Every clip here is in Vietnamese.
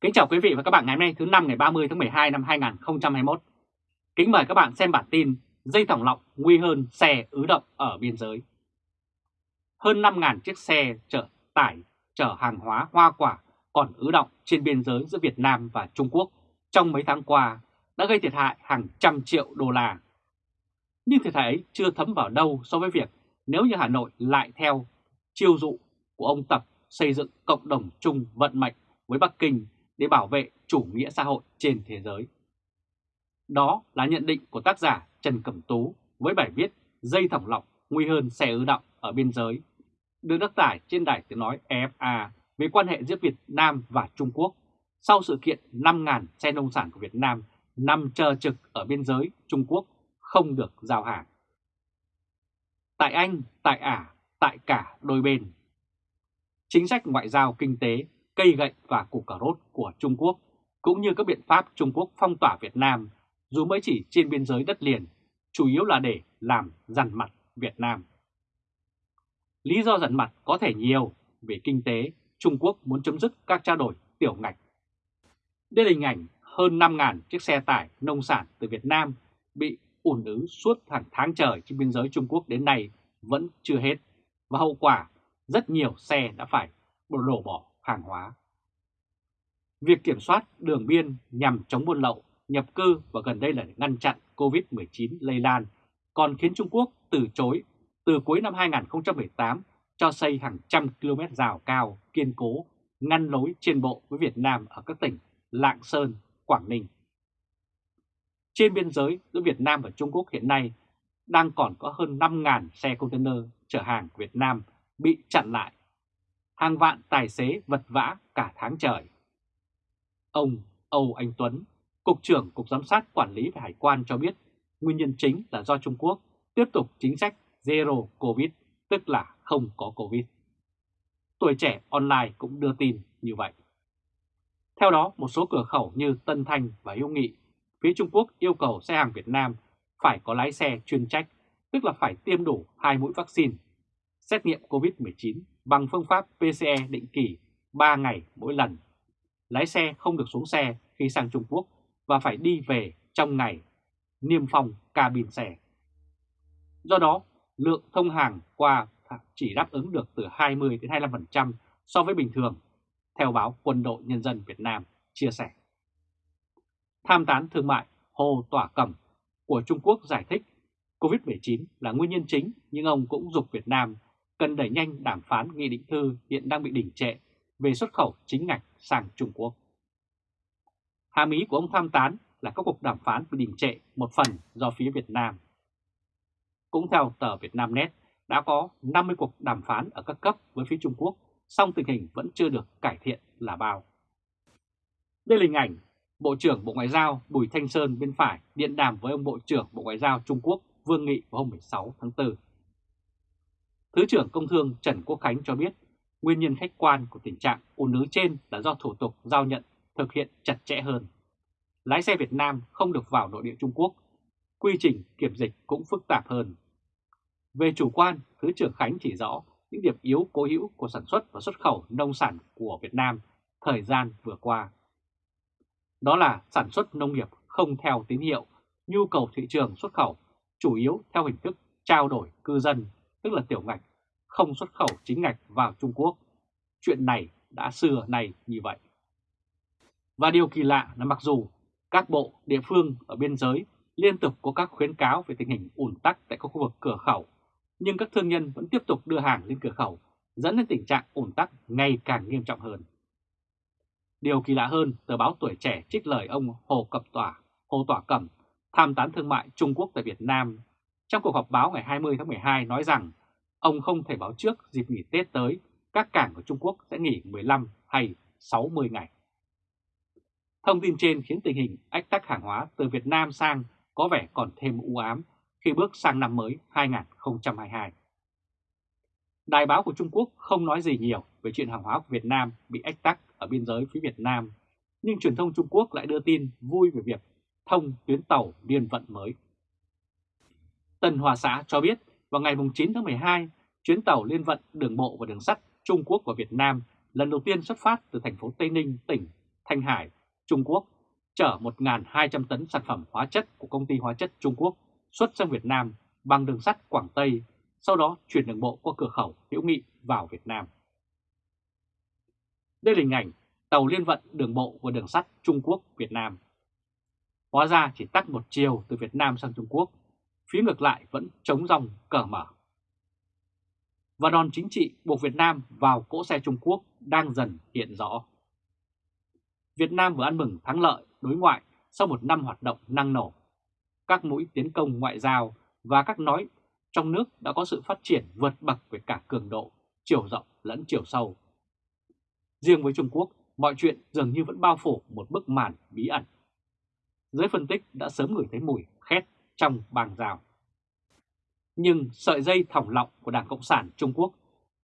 Kính chào quý vị và các bạn ngày hôm nay thứ năm ngày 30 tháng 12 năm 2021. Kính mời các bạn xem bản tin dây thòng lọng nguy hơn xe ứ động ở biên giới. Hơn 5.000 chiếc xe chở tải, chở hàng hóa hoa quả còn ứ động trên biên giới giữa Việt Nam và Trung Quốc trong mấy tháng qua đã gây thiệt hại hàng trăm triệu đô la. Nhưng thiệt hại ấy chưa thấm vào đâu so với việc nếu như Hà Nội lại theo chiêu dụ của ông Tập xây dựng cộng đồng chung vận mệnh với Bắc Kinh để bảo vệ chủ nghĩa xã hội trên thế giới. Đó là nhận định của tác giả Trần Cẩm Tú với bài viết Dây thòng lọng nguy hơn xe ứ động ở biên giới, được đăng tải trên đài tiếng nói EFA về quan hệ giữa Việt Nam và Trung Quốc sau sự kiện 5.000 xe nông sản của Việt Nam nằm chờ trực ở biên giới Trung Quốc không được giao hàng. Tại Anh, tại Ả, tại cả đôi bên. Chính sách ngoại giao kinh tế cây gậy và củ cà rốt của Trung Quốc, cũng như các biện pháp Trung Quốc phong tỏa Việt Nam, dù mới chỉ trên biên giới đất liền, chủ yếu là để làm dằn mặt Việt Nam. Lý do dằn mặt có thể nhiều, về kinh tế, Trung Quốc muốn chấm dứt các trao đổi tiểu ngạch. Đây là hình ảnh hơn 5.000 chiếc xe tải nông sản từ Việt Nam bị ủn ứ suốt hàng tháng trời trên biên giới Trung Quốc đến nay vẫn chưa hết, và hậu quả rất nhiều xe đã phải đổ bỏ hàng hóa. Việc kiểm soát đường biên nhằm chống buôn lậu, nhập cư và gần đây là ngăn chặn COVID-19 lây lan còn khiến Trung Quốc từ chối từ cuối năm 2018 cho xây hàng trăm km rào cao kiên cố ngăn lối trên bộ với Việt Nam ở các tỉnh Lạng Sơn, Quảng Ninh. Trên biên giới giữa Việt Nam và Trung Quốc hiện nay đang còn có hơn 5.000 xe container chở hàng của Việt Nam bị chặn lại hàng vạn tài xế vật vã cả tháng trời. Ông Âu Anh Tuấn, Cục trưởng Cục Giám sát Quản lý về Hải quan cho biết nguyên nhân chính là do Trung Quốc tiếp tục chính sách Zero Covid, tức là không có Covid. Tuổi trẻ online cũng đưa tin như vậy. Theo đó, một số cửa khẩu như Tân Thanh và Hiếu Nghị, phía Trung Quốc yêu cầu xe hàng Việt Nam phải có lái xe chuyên trách, tức là phải tiêm đủ hai mũi vaccine, xét nghiệm COVID-19 bằng phương pháp PCE định kỳ 3 ngày mỗi lần. Lái xe không được xuống xe khi sang Trung Quốc và phải đi về trong ngày, niêm phong cabin xe. Do đó, lượng thông hàng qua chỉ đáp ứng được từ 20 đến 25% so với bình thường, theo báo Quân đội Nhân dân Việt Nam chia sẻ. Tham tán thương mại Hồ Tỏa Cẩm của Trung Quốc giải thích COVID-19 là nguyên nhân chính nhưng ông cũng dục Việt Nam cần đẩy nhanh đàm phán nghị định thư hiện đang bị đình trệ về xuất khẩu chính ngạch sang Trung Quốc. Hàm ý của ông tham tán là các cuộc đàm phán bị đình trệ một phần do phía Việt Nam. Cũng theo tờ Việt Nam Net, đã có 50 cuộc đàm phán ở các cấp với phía Trung Quốc, song tình hình vẫn chưa được cải thiện là bao. Đây là hình ảnh Bộ trưởng Bộ Ngoại giao Bùi Thanh Sơn bên phải điện đàm với ông Bộ trưởng Bộ Ngoại giao Trung Quốc Vương Nghị vào hôm 16 tháng 4. Thứ trưởng Công Thương Trần Quốc Khánh cho biết nguyên nhân khách quan của tình trạng ùn ứ trên là do thủ tục giao nhận thực hiện chặt chẽ hơn. Lái xe Việt Nam không được vào nội địa Trung Quốc, quy trình kiểm dịch cũng phức tạp hơn. Về chủ quan, Thứ trưởng Khánh chỉ rõ những điểm yếu cố hữu của sản xuất và xuất khẩu nông sản của Việt Nam thời gian vừa qua. Đó là sản xuất nông nghiệp không theo tín hiệu, nhu cầu thị trường xuất khẩu chủ yếu theo hình thức trao đổi cư dân tức là tiểu ngạch, không xuất khẩu chính ngạch vào Trung Quốc. Chuyện này đã xưa nay như vậy. Và điều kỳ lạ là mặc dù các bộ, địa phương ở biên giới liên tục có các khuyến cáo về tình hình ủn tắc tại các khu vực cửa khẩu, nhưng các thương nhân vẫn tiếp tục đưa hàng lên cửa khẩu, dẫn đến tình trạng ủn tắc ngày càng nghiêm trọng hơn. Điều kỳ lạ hơn, tờ báo Tuổi Trẻ trích lời ông Hồ Cập Tỏa, Hồ Tỏa Cẩm, tham tán thương mại Trung Quốc tại Việt Nam trong cuộc họp báo ngày 20 tháng 12 nói rằng ông không thể báo trước dịp nghỉ Tết tới các cảng của Trung Quốc sẽ nghỉ 15 hay 60 ngày. Thông tin trên khiến tình hình ách tắc hàng hóa từ Việt Nam sang có vẻ còn thêm u ám khi bước sang năm mới 2022. Đài báo của Trung Quốc không nói gì nhiều về chuyện hàng hóa của Việt Nam bị ách tắc ở biên giới phía Việt Nam, nhưng truyền thông Trung Quốc lại đưa tin vui về việc thông tuyến tàu liên vận mới. Tân Hòa Xã cho biết vào ngày 9 tháng 12, chuyến tàu liên vận đường bộ và đường sắt Trung Quốc và Việt Nam lần đầu tiên xuất phát từ thành phố Tây Ninh, tỉnh Thanh Hải, Trung Quốc chở 1.200 tấn sản phẩm hóa chất của công ty hóa chất Trung Quốc xuất sang Việt Nam bằng đường sắt Quảng Tây, sau đó chuyển đường bộ qua cửa khẩu Hữu Nghị vào Việt Nam. Đây là hình ảnh tàu liên vận đường bộ và đường sắt Trung Quốc Việt Nam. Hóa ra chỉ tắt một chiều từ Việt Nam sang Trung Quốc, phía ngược lại vẫn chống dòng cờ mở. Và đòn chính trị buộc Việt Nam vào cỗ xe Trung Quốc đang dần hiện rõ. Việt Nam vừa ăn mừng thắng lợi đối ngoại sau một năm hoạt động năng nổ. Các mũi tiến công ngoại giao và các nói trong nước đã có sự phát triển vượt bậc về cả cường độ, chiều rộng lẫn chiều sâu. Riêng với Trung Quốc, mọi chuyện dường như vẫn bao phủ một bức màn bí ẩn. Giới phân tích đã sớm ngửi thấy mùi khét trong bàng rào. Nhưng sợi dây thòng lọng của Đảng Cộng sản Trung Quốc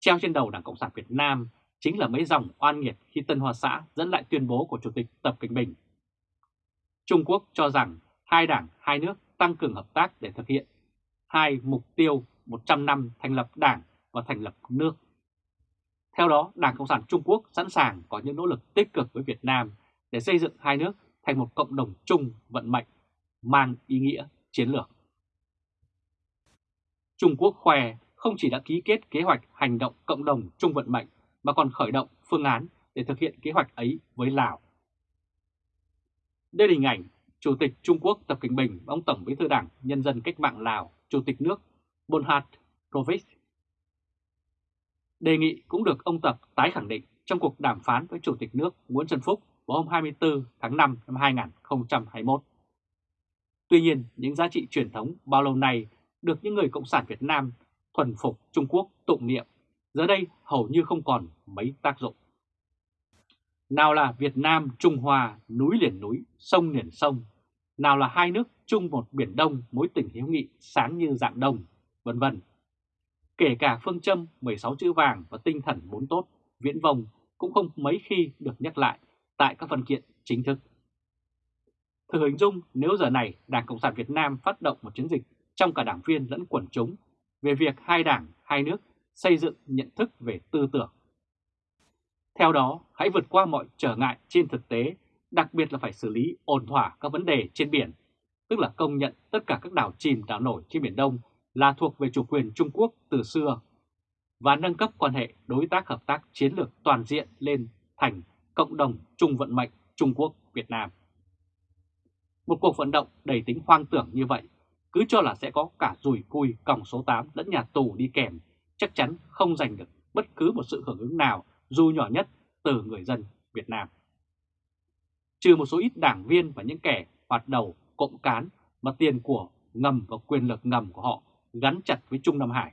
treo trên đầu Đảng Cộng sản Việt Nam chính là mấy dòng oan nghiệt khi Tân Hoa Xã dẫn lại tuyên bố của Chủ tịch Tập Cận Bình. Trung Quốc cho rằng hai đảng, hai nước tăng cường hợp tác để thực hiện hai mục tiêu 100 năm thành lập đảng và thành lập nước. Theo đó, Đảng Cộng sản Trung Quốc sẵn sàng có những nỗ lực tích cực với Việt Nam để xây dựng hai nước thành một cộng đồng chung vận mệnh, mang ý nghĩa chiến lược. Trung Quốc khoe không chỉ đã ký kết kế hoạch hành động cộng đồng chung vận mệnh mà còn khởi động phương án để thực hiện kế hoạch ấy với Lào. Đây là hình ảnh Chủ tịch Trung Quốc Tập Cận Bình và ông Tổng bí thư Đảng Nhân dân Cách mạng Lào, Chủ tịch nước Bonhat Provic. Đề nghị cũng được ông Tập tái khẳng định trong cuộc đàm phán với Chủ tịch nước Nguyễn Xuân Phúc vào hôm 24 tháng 5 năm 2021. Tuy nhiên, những giá trị truyền thống bao lâu nay được những người Cộng sản Việt Nam thuần phục Trung Quốc tụng niệm, giờ đây hầu như không còn mấy tác dụng. Nào là Việt Nam, Trung Hoa, núi liền núi, sông liền sông, nào là hai nước chung một biển Đông mối tình hiếu nghị sáng như dạng đông, vân vân. Kể cả phương châm 16 chữ vàng và tinh thần bốn tốt, viễn vông cũng không mấy khi được nhắc lại tại các văn kiện chính thức. Thử hình dung nếu giờ này Đảng Cộng sản Việt Nam phát động một chiến dịch trong cả đảng viên lẫn quần chúng về việc hai đảng, hai nước xây dựng nhận thức về tư tưởng. Theo đó, hãy vượt qua mọi trở ngại trên thực tế, đặc biệt là phải xử lý ổn thỏa các vấn đề trên biển, tức là công nhận tất cả các đảo chìm đảo nổi trên Biển Đông là thuộc về chủ quyền Trung Quốc từ xưa và nâng cấp quan hệ đối tác hợp tác chiến lược toàn diện lên thành cộng đồng chung vận mệnh Trung Quốc-Việt Nam. Một cuộc vận động đầy tính hoang tưởng như vậy, cứ cho là sẽ có cả rùi cui còng số 8 lẫn nhà tù đi kèm, chắc chắn không giành được bất cứ một sự hưởng ứng nào dù nhỏ nhất từ người dân Việt Nam. Trừ một số ít đảng viên và những kẻ hoạt đầu cộng cán mà tiền của ngầm và quyền lực ngầm của họ gắn chặt với Trung Nam Hải.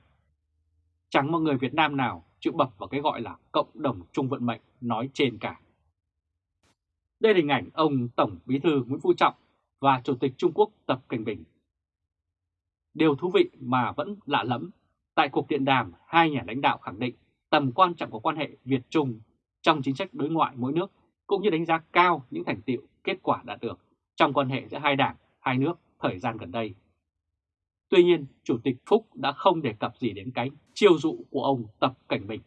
Chẳng một người Việt Nam nào chịu bập vào cái gọi là cộng đồng chung vận mệnh nói trên cả. Đây là hình ảnh ông Tổng Bí thư Nguyễn Phú Trọng và Chủ tịch Trung Quốc Tập Cảnh Bình. Điều thú vị mà vẫn lạ lẫm, tại cuộc điện đàm hai nhà lãnh đạo khẳng định tầm quan trọng của quan hệ Việt-Trung trong chính sách đối ngoại mỗi nước cũng như đánh giá cao những thành tiệu kết quả đạt được trong quan hệ giữa hai đảng, hai nước thời gian gần đây. Tuy nhiên, Chủ tịch Phúc đã không đề cập gì đến cái chiêu dụ của ông Tập Cảnh Bình.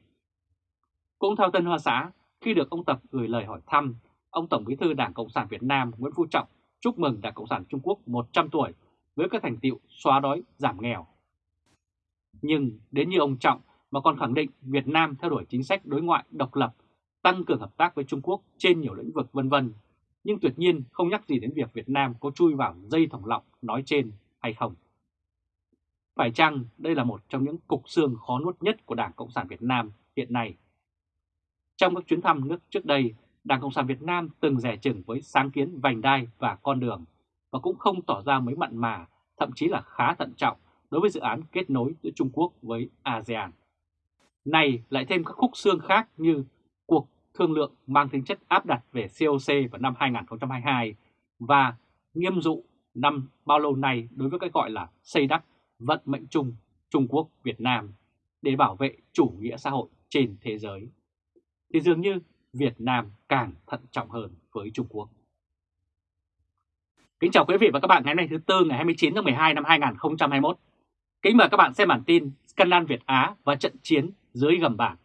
Cũng theo Tân Hoa Xã, khi được ông Tập gửi lời hỏi thăm, ông Tổng Bí thư Đảng Cộng sản Việt Nam Nguyễn Phú Trọng chúc mừng Đảng Cộng sản Trung Quốc 100 tuổi với các thành tiệu xóa đói, giảm nghèo. Nhưng đến như ông Trọng mà còn khẳng định Việt Nam theo đuổi chính sách đối ngoại độc lập, tăng cường hợp tác với Trung Quốc trên nhiều lĩnh vực vân vân, nhưng tuyệt nhiên không nhắc gì đến việc Việt Nam có chui vào dây thòng lọng nói trên hay không. Phải chăng đây là một trong những cục xương khó nuốt nhất của Đảng Cộng sản Việt Nam hiện nay? Trong các chuyến thăm nước trước đây, Đảng Cộng sản Việt Nam từng rẻ chừng với sáng kiến vành đai và con đường và cũng không tỏ ra mấy mặn mà, thậm chí là khá thận trọng đối với dự án kết nối giữa Trung Quốc với ASEAN. Này lại thêm các khúc xương khác như cuộc thương lượng mang tính chất áp đặt về COC vào năm 2022 và nghiêm dụ năm bao lâu nay đối với cái gọi là xây đắp vận mệnh chung Trung Quốc Việt Nam để bảo vệ chủ nghĩa xã hội trên thế giới. Thì dường như Việt Nam càng thận trọng hơn với Trung Quốc. Kính chào quý vị và các bạn ngày hôm nay thứ Tư ngày 29 tháng 12 năm 2021. Kính mời các bạn xem bản tin Scandal Việt Á và trận chiến dưới gầm bảng.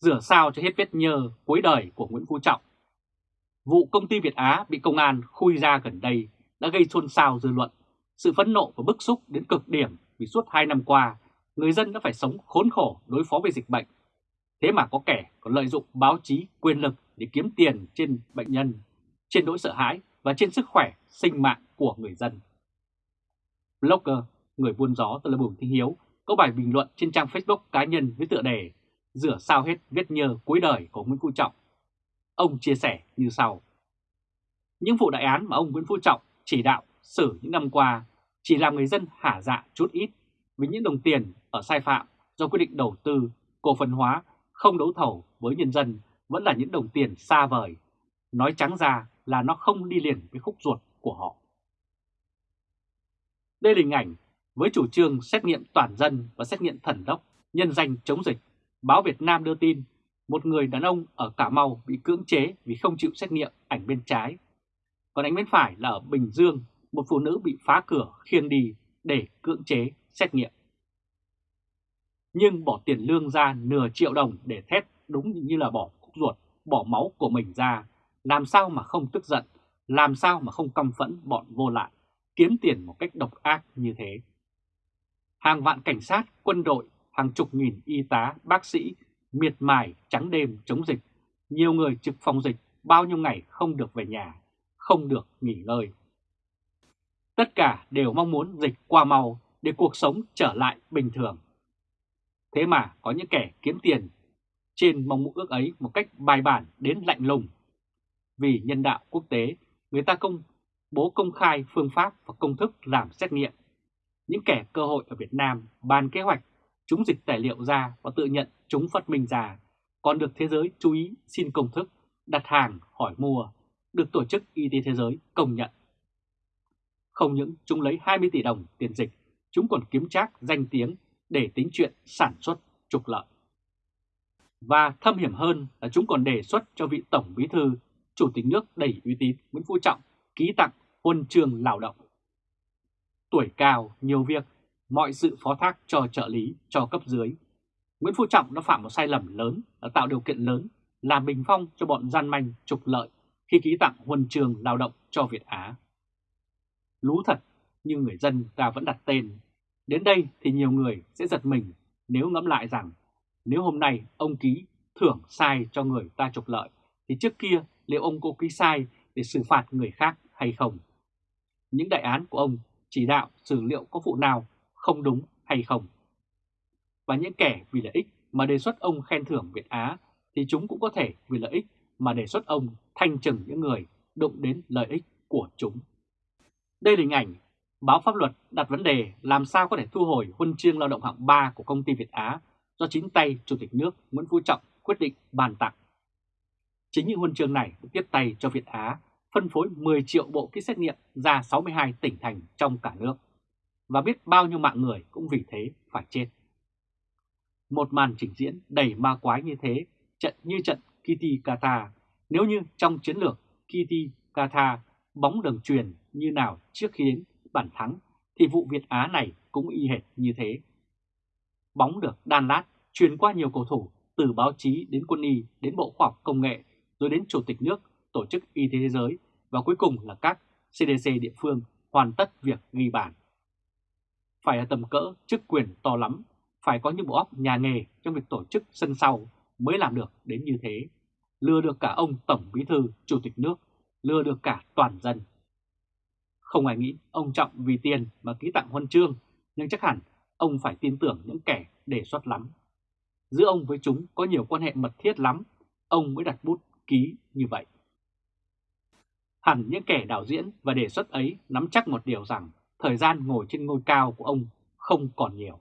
Rửa sao cho hết vết nhơ cuối đời của Nguyễn Phú Trọng. Vụ công ty Việt Á bị công an khui ra gần đây đã gây xôn xao dư luận, sự phẫn nộ và bức xúc đến cực điểm vì suốt 2 năm qua, người dân đã phải sống khốn khổ đối phó với dịch bệnh. Thế mà có kẻ còn lợi dụng báo chí quyền lực để kiếm tiền trên bệnh nhân, trên nỗi sợ hãi và trên sức khỏe, sinh mạng của người dân. Blogger, người buôn gió tên là Bùi thanh Hiếu, có bài bình luận trên trang Facebook cá nhân với tựa đề Rửa sao hết vết nhơ cuối đời của Nguyễn Phú Trọng. Ông chia sẻ như sau. Những vụ đại án mà ông Nguyễn Phú Trọng chỉ đạo xử những năm qua chỉ làm người dân hả dạ chút ít vì những đồng tiền ở sai phạm do quyết định đầu tư, cổ phần hóa, không đấu thầu với nhân dân vẫn là những đồng tiền xa vời. Nói trắng ra là nó không đi liền với khúc ruột của họ. Đây là hình ảnh với chủ trương xét nghiệm toàn dân và xét nghiệm thần đốc nhân danh chống dịch. Báo Việt Nam đưa tin một người đàn ông ở Cà Mau bị cưỡng chế vì không chịu xét nghiệm ảnh bên trái. Còn ảnh bên phải là ở Bình Dương, một phụ nữ bị phá cửa khiêng đi để cưỡng chế xét nghiệm. Nhưng bỏ tiền lương ra nửa triệu đồng để thét đúng như là bỏ khúc ruột, bỏ máu của mình ra, làm sao mà không tức giận, làm sao mà không căm phẫn bọn vô lại, kiếm tiền một cách độc ác như thế. Hàng vạn cảnh sát, quân đội, hàng chục nghìn y tá, bác sĩ miệt mài trắng đêm chống dịch, nhiều người trực phòng dịch bao nhiêu ngày không được về nhà, không được nghỉ ngơi. Tất cả đều mong muốn dịch qua mau để cuộc sống trở lại bình thường. Thế mà có những kẻ kiếm tiền trên mong ước ấy một cách bài bản đến lạnh lùng. Vì nhân đạo quốc tế, người ta công bố công khai phương pháp và công thức làm xét nghiệm. Những kẻ cơ hội ở Việt Nam bàn kế hoạch, chúng dịch tài liệu ra và tự nhận chúng phát minh ra, còn được thế giới chú ý xin công thức, đặt hàng, hỏi mua, được Tổ chức Y tế Thế giới công nhận. Không những chúng lấy 20 tỷ đồng tiền dịch, chúng còn kiếm trác danh tiếng để tính chuyện sản xuất trục lợi. Và thâm hiểm hơn là chúng còn đề xuất cho vị Tổng Bí Thư, Chủ tịch nước đầy uy tín Nguyễn Phú Trọng ký tặng huân chương lao động. Tuổi cao, nhiều việc, mọi sự phó thác cho trợ lý, cho cấp dưới. Nguyễn Phú Trọng đã phạm một sai lầm lớn là tạo điều kiện lớn làm bình phong cho bọn gian manh trục lợi khi ký tặng huân chương lao động cho Việt Á. Lú thật, nhưng người dân ta vẫn đặt tên. Đến đây thì nhiều người sẽ giật mình nếu ngẫm lại rằng nếu hôm nay ông ký thưởng sai cho người ta trục lợi, thì trước kia liệu ông có ký sai để xử phạt người khác hay không? Những đại án của ông chỉ đạo xử liệu có vụ nào không đúng hay không? Và những kẻ vì lợi ích mà đề xuất ông khen thưởng Việt Á thì chúng cũng có thể vì lợi ích mà đề xuất ông thanh trừng những người đụng đến lợi ích của chúng. Đây là hình ảnh báo pháp luật đặt vấn đề làm sao có thể thu hồi huân chương lao động hạng 3 của công ty Việt Á do chính tay Chủ tịch nước Nguyễn Phú Trọng quyết định bàn tặng. Chính những huân chương này được tiếp tay cho Việt Á phân phối 10 triệu bộ kit xét nghiệm ra 62 tỉnh thành trong cả nước. Và biết bao nhiêu mạng người cũng vì thế phải chết. Một màn trình diễn đầy ma quái như thế, trận như trận Kitty Kata, nếu như trong chiến lược Kitty Kata bóng đường truyền như nào trước khi đến bản thắng, thì vụ Việt Á này cũng y hệt như thế. Bóng được đan lát, truyền qua nhiều cầu thủ, từ báo chí đến quân y, đến Bộ Khoa học Công nghệ, rồi đến Chủ tịch nước, Tổ chức Y tế Thế giới và cuối cùng là các CDC địa phương hoàn tất việc ghi bản. Phải ở tầm cỡ chức quyền to lắm, phải có những bộ óc nhà nghề trong việc tổ chức sân sau mới làm được đến như thế. Lừa được cả ông Tổng Bí Thư, Chủ tịch nước, lừa được cả toàn dân. Không ai nghĩ ông Trọng vì tiền mà ký tặng huân chương, nhưng chắc hẳn ông phải tin tưởng những kẻ đề xuất lắm. Giữa ông với chúng có nhiều quan hệ mật thiết lắm, ông mới đặt bút ký như vậy. Hẳn những kẻ đạo diễn và đề xuất ấy nắm chắc một điều rằng thời gian ngồi trên ngôi cao của ông không còn nhiều.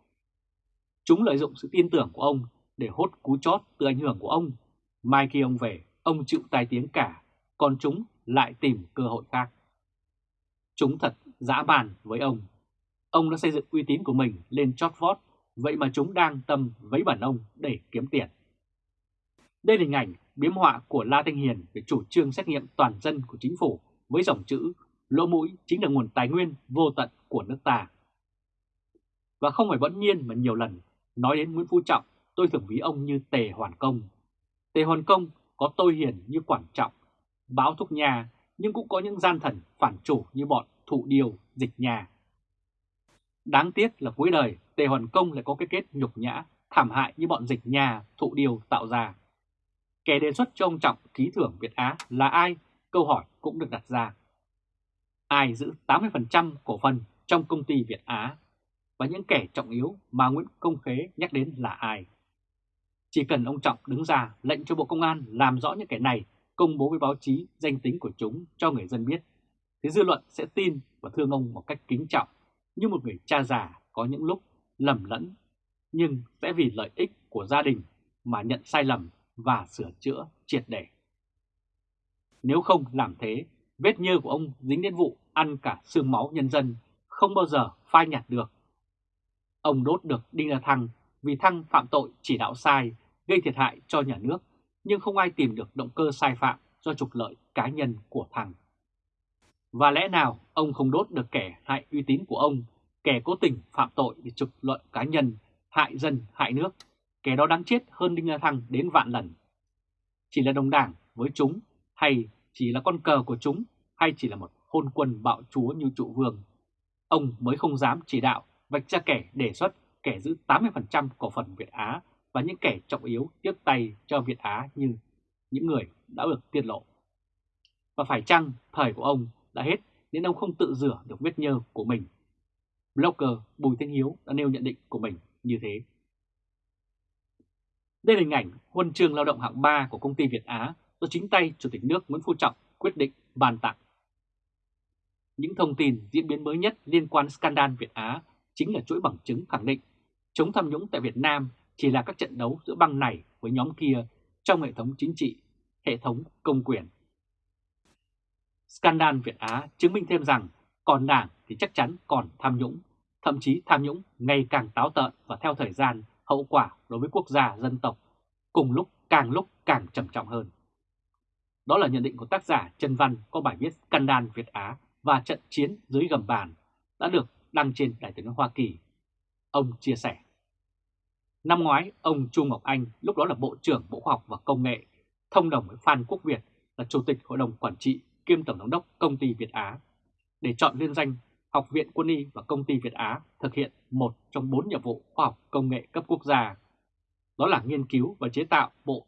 Chúng lợi dụng sự tin tưởng của ông để hốt cú chót từ ảnh hưởng của ông. Mai khi ông về, ông chịu tai tiếng cả, còn chúng lại tìm cơ hội khác. Chúng thật dã bàn với ông. Ông đã xây dựng uy tín của mình lên chót vót, vậy mà chúng đang tâm vấy bản ông để kiếm tiền. Đây là hình ảnh biếm họa của La Thanh Hiền về chủ trương xét nghiệm toàn dân của chính phủ với dòng chữ lỗ mũi chính là nguồn tài nguyên vô tận của nước ta. Và không phải bỗng nhiên mà nhiều lần nói đến Nguyễn Phú Trọng tôi thường ví ông như Tề Hoàn Công. Tề Hoàn Công có tôi hiền như Quản Trọng, báo thúc nhà, nhưng cũng có những gian thần phản chủ như bọn thụ điều, dịch nhà. Đáng tiếc là cuối đời, Tề Hoàn Công lại có cái kết nhục nhã, thảm hại như bọn dịch nhà, thụ điều tạo ra. Kẻ đề xuất cho ông Trọng ký thưởng Việt Á là ai? Câu hỏi cũng được đặt ra. Ai giữ 80% cổ phần trong công ty Việt Á? Và những kẻ trọng yếu mà Nguyễn Công Khế nhắc đến là ai? Chỉ cần ông Trọng đứng ra lệnh cho Bộ Công an làm rõ những kẻ này, công bố với báo chí danh tính của chúng cho người dân biết, thì dư luận sẽ tin và thương ông một cách kính trọng, như một người cha già có những lúc lầm lẫn, nhưng sẽ vì lợi ích của gia đình mà nhận sai lầm và sửa chữa triệt để. Nếu không làm thế, vết nhơ của ông dính đến vụ ăn cả xương máu nhân dân không bao giờ phai nhạt được. Ông đốt được Đinh La Thăng vì Thăng phạm tội chỉ đạo sai, gây thiệt hại cho nhà nước, nhưng không ai tìm được động cơ sai phạm do trục lợi cá nhân của Thăng. Và lẽ nào ông không đốt được kẻ hại uy tín của ông, kẻ cố tình phạm tội để trục lợi cá nhân, hại dân, hại nước, kẻ đó đáng chết hơn Đinh La Thăng đến vạn lần. Chỉ là đồng đảng với chúng, hay chỉ là con cờ của chúng, hay chỉ là một hôn quân bạo chúa như trụ vương. Ông mới không dám chỉ đạo vạch ra kẻ đề xuất kẻ giữ 80% cổ phần Việt Á và những kẻ trọng yếu tiếp tay cho Việt Á như những người đã được tiết lộ. Và phải chăng thời của ông đã hết nên ông không tự rửa được vết nhơ của mình? Blogger Bùi Thanh Hiếu đã nêu nhận định của mình như thế. Đây là hình ảnh huân chương lao động hạng 3 của công ty Việt Á do chính tay Chủ tịch nước Nguyễn Phú Trọng quyết định bàn tặng. Những thông tin diễn biến mới nhất liên quan scandal Việt Á chính là chuỗi bằng chứng khẳng định chống tham nhũng tại Việt Nam chỉ là các trận đấu giữa băng này với nhóm kia trong hệ thống chính trị, hệ thống công quyền. Scandal Việt Á chứng minh thêm rằng còn đảng thì chắc chắn còn tham nhũng, thậm chí tham nhũng ngày càng táo tợn và theo thời gian hậu quả đối với quốc gia dân tộc cùng lúc càng lúc càng trầm trọng hơn. Đó là nhận định của tác giả Trần Văn có bài viết Scandal Việt Á và trận chiến dưới gầm bàn đã được đăng trên Đài tiếng Hoa Kỳ. Ông chia sẻ. Năm ngoái, ông Trung Ngọc Anh, lúc đó là Bộ trưởng Bộ Khoa học và Công nghệ, thông đồng với Phan Quốc Việt là Chủ tịch Hội đồng Quản trị kiêm Tổng giám đốc Công ty Việt Á, để chọn liên danh Học viện Quân y và Công ty Việt Á thực hiện một trong bốn nhiệm vụ khoa học công nghệ cấp quốc gia. Đó là nghiên cứu và chế tạo bộ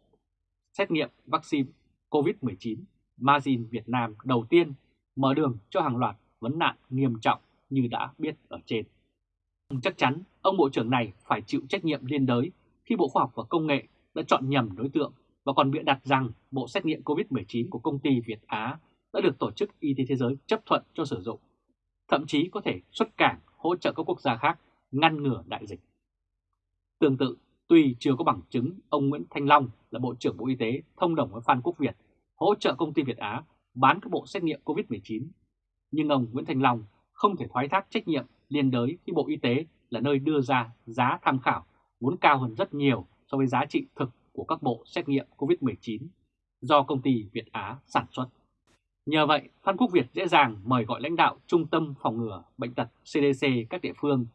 xét nghiệm vaccine COVID-19 Mazin Việt Nam đầu tiên mở đường cho hàng loạt vấn nạn nghiêm trọng như đã biết ở trên. Chắc chắn ông Bộ trưởng này phải chịu trách nhiệm liên đới khi Bộ Khoa học và Công nghệ đã chọn nhầm đối tượng và còn bịa đặt rằng bộ xét nghiệm COVID-19 của công ty Việt Á đã được Tổ chức Y tế Thế giới chấp thuận cho sử dụng, thậm chí có thể xuất cảng hỗ trợ các quốc gia khác ngăn ngừa đại dịch. Tương tự, tuy chưa có bằng chứng ông Nguyễn Thanh Long là Bộ trưởng Bộ Y tế thông đồng với Phan Quốc Việt hỗ trợ công ty Việt Á bán các bộ xét nghiệm COVID-19, nhưng ông Nguyễn Thanh Long không thể thoái thác trách nhiệm liên đới khi Bộ Y tế là nơi đưa ra giá tham khảo vốn cao hơn rất nhiều so với giá trị thực của các bộ xét nghiệm COVID-19 do công ty Việt Á sản xuất. Nhờ vậy, Phan Quốc Việt dễ dàng mời gọi lãnh đạo Trung tâm Phòng ngừa Bệnh tật CDC các địa phương,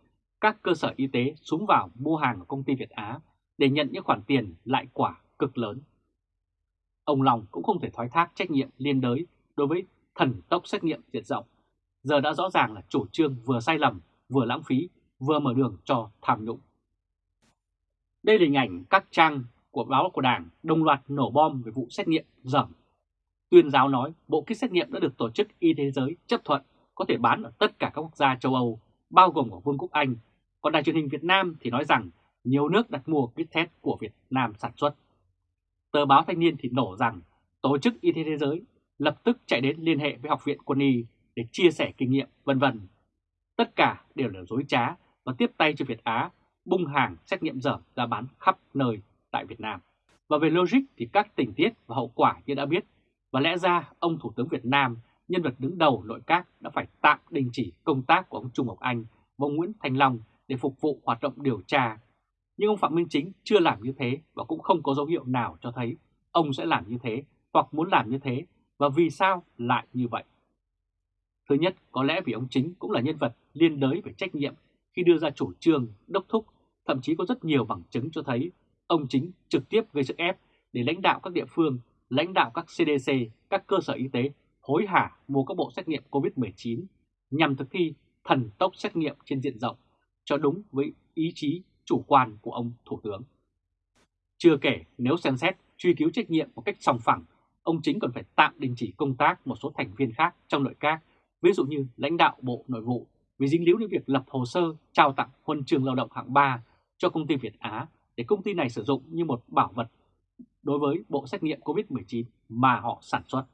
các cơ sở y tế xuống vào mua hàng của công ty Việt Á để nhận những khoản tiền lại quả cực lớn. Ông Long cũng không thể thoái thác trách nhiệm liên đới đối với thần tốc xét nghiệm diện rộng giờ đã rõ ràng là chủ trương vừa sai lầm, vừa lãng phí, vừa mở đường cho tham nhũng. Đây là hình ảnh các trang của báo của Đảng đồng loạt nổ bom về vụ xét nghiệm dởm. Tuyên giáo nói bộ kit xét nghiệm đã được Tổ chức Y tế Giới chấp thuận có thể bán ở tất cả các quốc gia châu Âu, bao gồm ở Vương quốc Anh. Còn đài truyền hình Việt Nam thì nói rằng nhiều nước đặt mua kit test của Việt Nam sản xuất. Tờ báo Thanh niên thì nổ rằng Tổ chức Y tế Thế giới lập tức chạy đến liên hệ với Học viện Quân y để chia sẻ kinh nghiệm vân vân. Tất cả đều là dối trá và tiếp tay cho Việt Á bung hàng xét nghiệm dởm ra bán khắp nơi tại Việt Nam. Và về logic thì các tình tiết và hậu quả như đã biết, và lẽ ra ông Thủ tướng Việt Nam, nhân vật đứng đầu nội các đã phải tạm đình chỉ công tác của ông Trung Ngọc Anh và ông Nguyễn Thành Long để phục vụ hoạt động điều tra. Nhưng ông Phạm Minh Chính chưa làm như thế và cũng không có dấu hiệu nào cho thấy ông sẽ làm như thế hoặc muốn làm như thế và vì sao lại như vậy. Thứ nhất, có lẽ vì ông Chính cũng là nhân vật liên đới về trách nhiệm khi đưa ra chủ trương, đốc thúc, thậm chí có rất nhiều bằng chứng cho thấy ông Chính trực tiếp gây sức ép để lãnh đạo các địa phương lãnh đạo các CDC, các cơ sở y tế hối hả mua các bộ xét nghiệm COVID-19 nhằm thực thi thần tốc xét nghiệm trên diện rộng cho đúng với ý chí chủ quan của ông Thủ tướng. Chưa kể nếu xem xét truy cứu trách nhiệm một cách sòng phẳng, ông chính còn phải tạm đình chỉ công tác một số thành viên khác trong nội các, ví dụ như lãnh đạo Bộ Nội vụ vì dính líu đến việc lập hồ sơ trao tặng huân trường lao động hạng 3 cho công ty Việt Á để công ty này sử dụng như một bảo vật đối với bộ xét nghiệm COVID-19 mà họ sản xuất.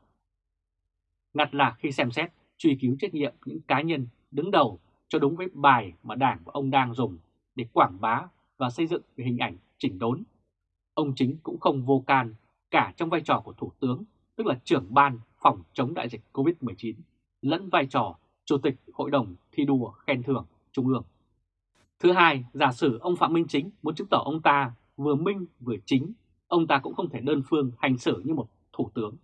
Ngặt là khi xem xét, truy cứu trách nhiệm những cá nhân đứng đầu cho đúng với bài mà Đảng và ông đang dùng để quảng bá và xây dựng về hình ảnh chỉnh đốn. Ông chính cũng không vô can cả trong vai trò của Thủ tướng, tức là trưởng ban phòng chống đại dịch COVID-19, lẫn vai trò Chủ tịch Hội đồng thi đua khen thưởng Trung ương. Thứ hai, giả sử ông Phạm Minh Chính muốn chứng tỏ ông ta vừa minh vừa chính, ông ta cũng không thể đơn phương hành xử như một thủ tướng.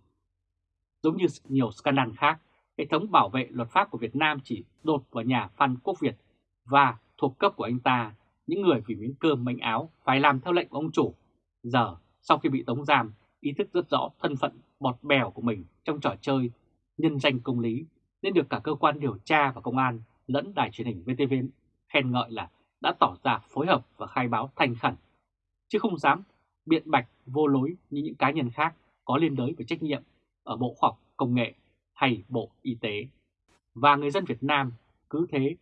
Giống như nhiều scandal khác, hệ thống bảo vệ luật pháp của Việt Nam chỉ đột vào nhà Phan Quốc Việt và thuộc cấp của anh ta, những người vì miếng cơm manh áo phải làm theo lệnh của ông chủ. Giờ, sau khi bị tống giam, ý thức rất rõ thân phận bọt bèo của mình trong trò chơi nhân danh công lý nên được cả cơ quan điều tra và công an lẫn đài truyền hình VTV khen ngợi là đã tỏ ra phối hợp và khai báo thành khẩn, chứ không dám biện bạch vô lối như những cá nhân khác có liên đới về trách nhiệm ở Bộ Khoa học Công nghệ hay Bộ Y tế. Và người dân Việt Nam cứ thế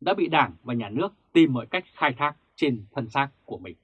đã bị Đảng và Nhà nước tìm mọi cách khai thác trên thân xác của mình.